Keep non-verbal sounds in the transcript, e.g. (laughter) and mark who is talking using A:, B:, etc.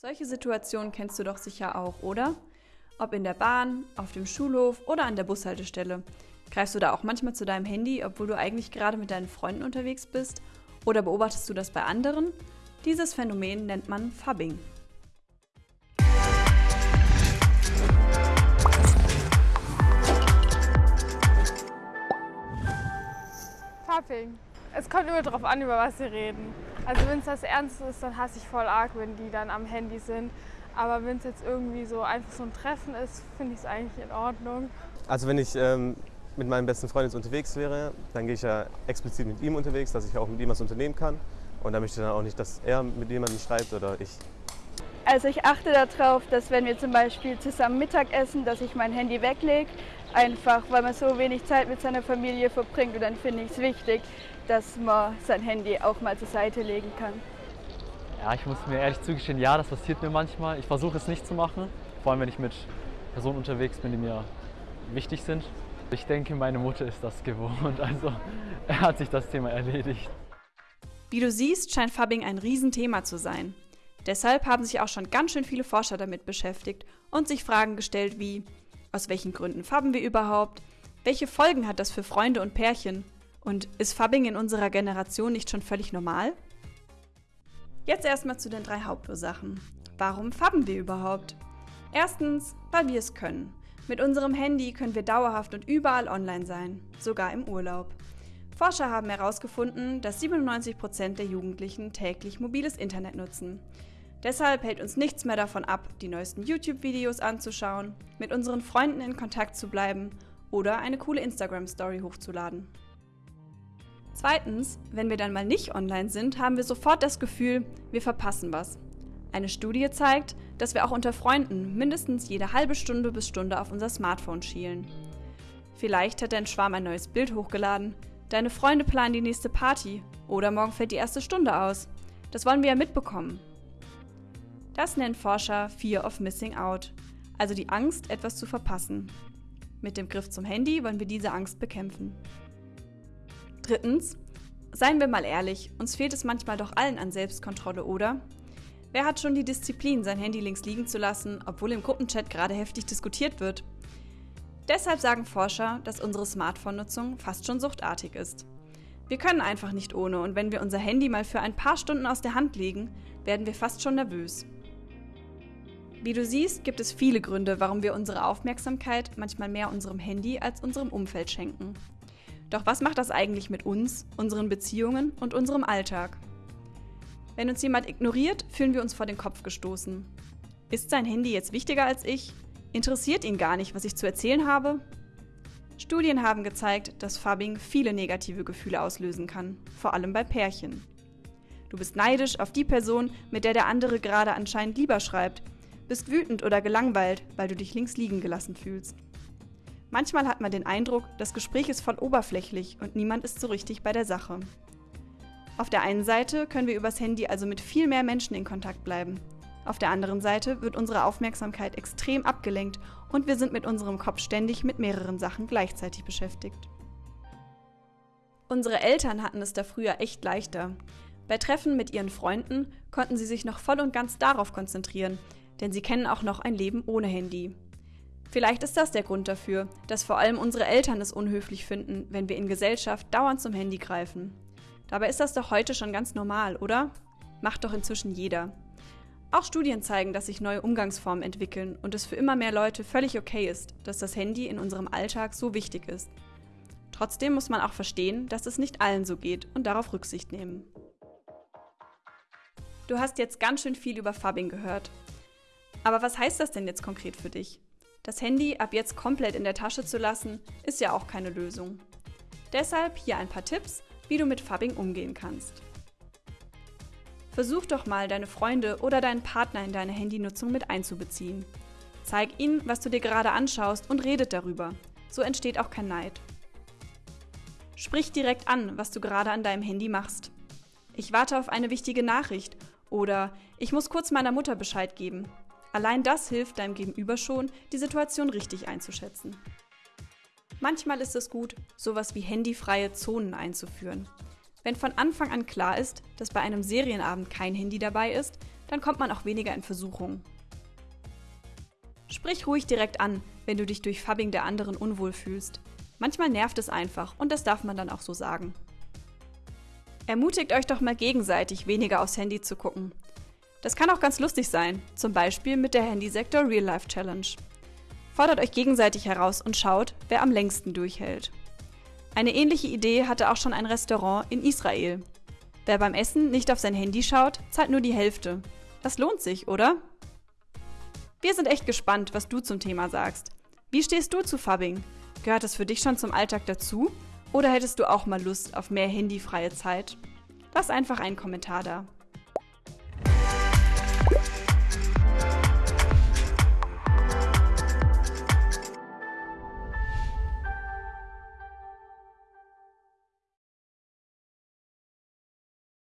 A: Solche Situationen kennst du doch sicher auch, oder? Ob in der Bahn, auf dem Schulhof oder an der Bushaltestelle. Greifst du da auch manchmal zu deinem Handy, obwohl du eigentlich gerade mit deinen Freunden unterwegs bist? Oder beobachtest du das bei anderen? Dieses Phänomen nennt man Fubbing.
B: Fubbing. Es kommt immer darauf an, über was sie reden. Also wenn es das ernst ist, dann hasse ich voll arg, wenn die dann am Handy sind. Aber wenn es jetzt irgendwie so einfach so ein Treffen ist, finde ich es eigentlich in Ordnung.
C: Also wenn ich ähm, mit meinem besten Freund jetzt unterwegs wäre, dann gehe ich ja explizit mit ihm unterwegs, dass ich auch mit ihm was unternehmen kann. Und da möchte ich dann auch nicht, dass er mit jemandem schreibt oder ich.
D: Also ich achte darauf, dass wenn wir zum Beispiel zusammen Mittag essen, dass ich mein Handy weglege. Einfach, weil man so wenig Zeit mit seiner Familie verbringt. Und dann finde ich es wichtig, dass man sein Handy auch mal zur Seite legen kann.
E: Ja, ich muss mir ehrlich zugestehen, ja, das passiert mir manchmal. Ich versuche es nicht zu machen, vor allem wenn ich mit Personen unterwegs bin, die mir wichtig sind. Ich denke, meine Mutter ist das gewohnt, also (laughs) hat sich das Thema erledigt.
A: Wie du siehst, scheint Fubbing ein Riesenthema zu sein. Deshalb haben sich auch schon ganz schön viele Forscher damit beschäftigt und sich Fragen gestellt wie, aus welchen Gründen fabben wir überhaupt? Welche Folgen hat das für Freunde und Pärchen? Und ist Fubbing in unserer Generation nicht schon völlig normal? Jetzt erstmal zu den drei Hauptursachen. Warum fabben wir überhaupt? Erstens, weil wir es können. Mit unserem Handy können wir dauerhaft und überall online sein, sogar im Urlaub. Forscher haben herausgefunden, dass 97% der Jugendlichen täglich mobiles Internet nutzen. Deshalb hält uns nichts mehr davon ab, die neuesten YouTube-Videos anzuschauen, mit unseren Freunden in Kontakt zu bleiben oder eine coole Instagram-Story hochzuladen. Zweitens, wenn wir dann mal nicht online sind, haben wir sofort das Gefühl, wir verpassen was. Eine Studie zeigt, dass wir auch unter Freunden mindestens jede halbe Stunde bis Stunde auf unser Smartphone schielen. Vielleicht hat dein Schwarm ein neues Bild hochgeladen, deine Freunde planen die nächste Party oder morgen fällt die erste Stunde aus. Das wollen wir ja mitbekommen. Das nennt Forscher Fear of Missing Out, also die Angst, etwas zu verpassen. Mit dem Griff zum Handy wollen wir diese Angst bekämpfen. Drittens, seien wir mal ehrlich, uns fehlt es manchmal doch allen an Selbstkontrolle, oder? Wer hat schon die Disziplin, sein Handy links liegen zu lassen, obwohl im Gruppenchat gerade heftig diskutiert wird? Deshalb sagen Forscher, dass unsere Smartphone-Nutzung fast schon suchtartig ist. Wir können einfach nicht ohne und wenn wir unser Handy mal für ein paar Stunden aus der Hand legen, werden wir fast schon nervös. Wie du siehst, gibt es viele Gründe, warum wir unsere Aufmerksamkeit manchmal mehr unserem Handy als unserem Umfeld schenken. Doch was macht das eigentlich mit uns, unseren Beziehungen und unserem Alltag? Wenn uns jemand ignoriert, fühlen wir uns vor den Kopf gestoßen. Ist sein Handy jetzt wichtiger als ich? Interessiert ihn gar nicht, was ich zu erzählen habe? Studien haben gezeigt, dass Fubbing viele negative Gefühle auslösen kann, vor allem bei Pärchen. Du bist neidisch auf die Person, mit der der andere gerade anscheinend lieber schreibt, bist wütend oder gelangweilt, weil du dich links liegen gelassen fühlst. Manchmal hat man den Eindruck, das Gespräch ist voll oberflächlich und niemand ist so richtig bei der Sache. Auf der einen Seite können wir übers Handy also mit viel mehr Menschen in Kontakt bleiben. Auf der anderen Seite wird unsere Aufmerksamkeit extrem abgelenkt und wir sind mit unserem Kopf ständig mit mehreren Sachen gleichzeitig beschäftigt. Unsere Eltern hatten es da früher echt leichter. Bei Treffen mit ihren Freunden konnten sie sich noch voll und ganz darauf konzentrieren, denn sie kennen auch noch ein Leben ohne Handy. Vielleicht ist das der Grund dafür, dass vor allem unsere Eltern es unhöflich finden, wenn wir in Gesellschaft dauernd zum Handy greifen. Dabei ist das doch heute schon ganz normal, oder? Macht doch inzwischen jeder. Auch Studien zeigen, dass sich neue Umgangsformen entwickeln und es für immer mehr Leute völlig okay ist, dass das Handy in unserem Alltag so wichtig ist. Trotzdem muss man auch verstehen, dass es nicht allen so geht und darauf Rücksicht nehmen. Du hast jetzt ganz schön viel über Fubbing gehört. Aber was heißt das denn jetzt konkret für dich? Das Handy ab jetzt komplett in der Tasche zu lassen, ist ja auch keine Lösung. Deshalb hier ein paar Tipps, wie du mit Fubbing umgehen kannst. Versuch doch mal, deine Freunde oder deinen Partner in deine Handynutzung mit einzubeziehen. Zeig ihnen, was du dir gerade anschaust und redet darüber. So entsteht auch kein Neid. Sprich direkt an, was du gerade an deinem Handy machst. Ich warte auf eine wichtige Nachricht oder ich muss kurz meiner Mutter Bescheid geben. Allein das hilft deinem Gegenüber schon, die Situation richtig einzuschätzen. Manchmal ist es gut, sowas wie handyfreie Zonen einzuführen. Wenn von Anfang an klar ist, dass bei einem Serienabend kein Handy dabei ist, dann kommt man auch weniger in Versuchung. Sprich ruhig direkt an, wenn du dich durch Fabbing der anderen unwohl fühlst. Manchmal nervt es einfach und das darf man dann auch so sagen. Ermutigt euch doch mal gegenseitig, weniger aufs Handy zu gucken. Das kann auch ganz lustig sein, zum Beispiel mit der Handysektor Real Life Challenge. Fordert euch gegenseitig heraus und schaut, wer am längsten durchhält. Eine ähnliche Idee hatte auch schon ein Restaurant in Israel. Wer beim Essen nicht auf sein Handy schaut, zahlt nur die Hälfte. Das lohnt sich, oder? Wir sind echt gespannt, was du zum Thema sagst. Wie stehst du zu Fubbing? Gehört es für dich schon zum Alltag dazu? Oder hättest du auch mal Lust auf mehr handyfreie Zeit? Lass einfach einen Kommentar da.